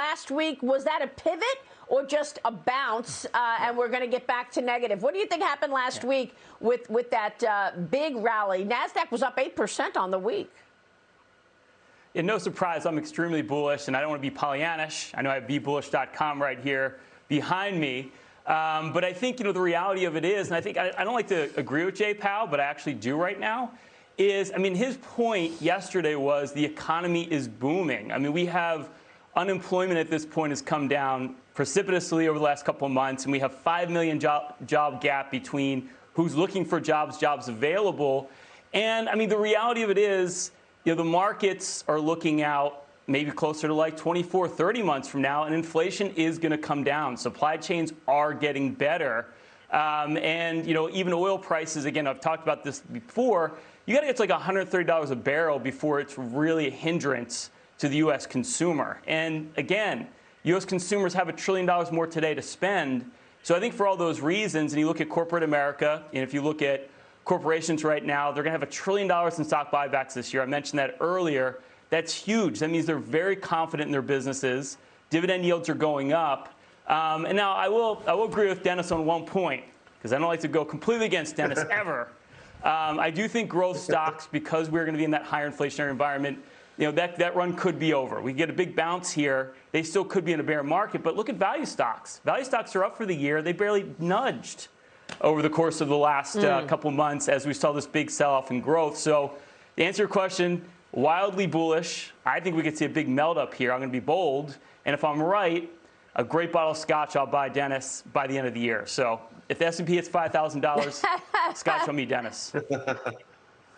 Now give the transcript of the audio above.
last week, was that a pivot or just a bounce uh, and we're going to get back to negative? What do you think happened last yeah. week with, with that uh, big rally? NASDAQ was up 8% on the week. Yeah, no surprise, I'm extremely bullish, and I don't want to be Pollyannish. I know I have bbullish.com right here behind me. Um, but I think you know the reality of it is, and I think I, I don't like to agree with Jay Powell, but I actually do right now. Is I mean his point yesterday was the economy is booming. I mean we have unemployment at this point has come down precipitously over the last couple of months, and we have five million job job gap between who's looking for jobs, jobs available, and I mean the reality of it is, you know the markets are looking out maybe closer to like 24, 30 months from now, and inflation is going to come down. Supply chains are getting better. Um, and you know, even oil prices, again, I've talked about this before, you got to get to like $130 a barrel before it's really a hindrance to the U.S. consumer. And again, U.S. consumers have a trillion dollars more today to spend. So I think for all those reasons, and you look at corporate America, and if you look at corporations right now, they're going to have a trillion dollars in stock buybacks this year. I mentioned that earlier. That's huge. That means they're very confident in their businesses. Dividend yields are going up. Um, and now I will, I will agree with Dennis on one point, because I don't like to go completely against Dennis ever. Um, I do think growth stocks, because we're going to be in that higher inflationary environment, you know, that, that run could be over. We get a big bounce here. They still could be in a bear market, but look at value stocks. Value stocks are up for the year. They barely nudged over the course of the last mm. uh, couple months as we saw this big sell-off in growth. So to answer your question, wildly bullish. I think we could see a big melt up here. I'm going to be bold. And if I'm right, a great bottle of scotch I'll buy Dennis by the end of the year. So if the S&P hits $5,000, scotch on me, Dennis.